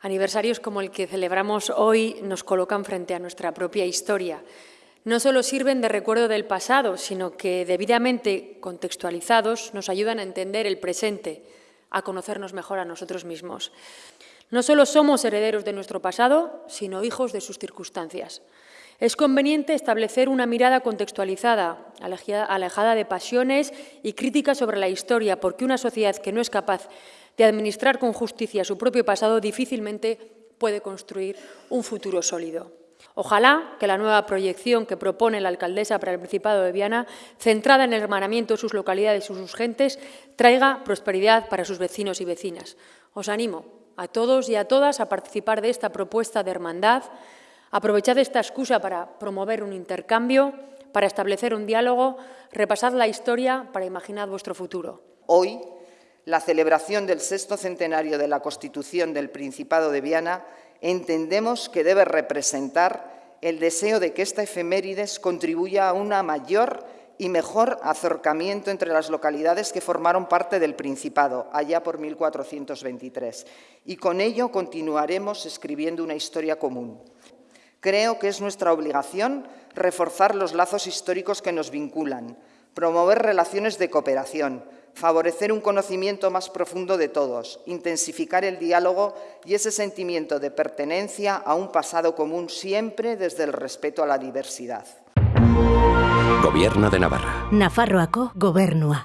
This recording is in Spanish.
Aniversarios como el que celebramos hoy nos colocan frente a nuestra propia historia. No solo sirven de recuerdo del pasado, sino que debidamente contextualizados nos ayudan a entender el presente, a conocernos mejor a nosotros mismos. No solo somos herederos de nuestro pasado, sino hijos de sus circunstancias. Es conveniente establecer una mirada contextualizada, alejada de pasiones y críticas sobre la historia, porque una sociedad que no es capaz de administrar con justicia su propio pasado difícilmente puede construir un futuro sólido. Ojalá que la nueva proyección que propone la alcaldesa para el Principado de Viana, centrada en el hermanamiento de sus localidades y sus gentes, traiga prosperidad para sus vecinos y vecinas. Os animo a todos y a todas a participar de esta propuesta de hermandad, aprovechad esta excusa para promover un intercambio, para establecer un diálogo, repasad la historia para imaginar vuestro futuro. Hoy la celebración del sexto centenario de la Constitución del Principado de Viana, entendemos que debe representar el deseo de que esta efemérides contribuya a un mayor y mejor acercamiento entre las localidades que formaron parte del Principado, allá por 1423, y con ello continuaremos escribiendo una historia común. Creo que es nuestra obligación reforzar los lazos históricos que nos vinculan, promover relaciones de cooperación, favorecer un conocimiento más profundo de todos, intensificar el diálogo y ese sentimiento de pertenencia a un pasado común siempre desde el respeto a la diversidad. Gobierno de Navarra. Nafarroako gobernua.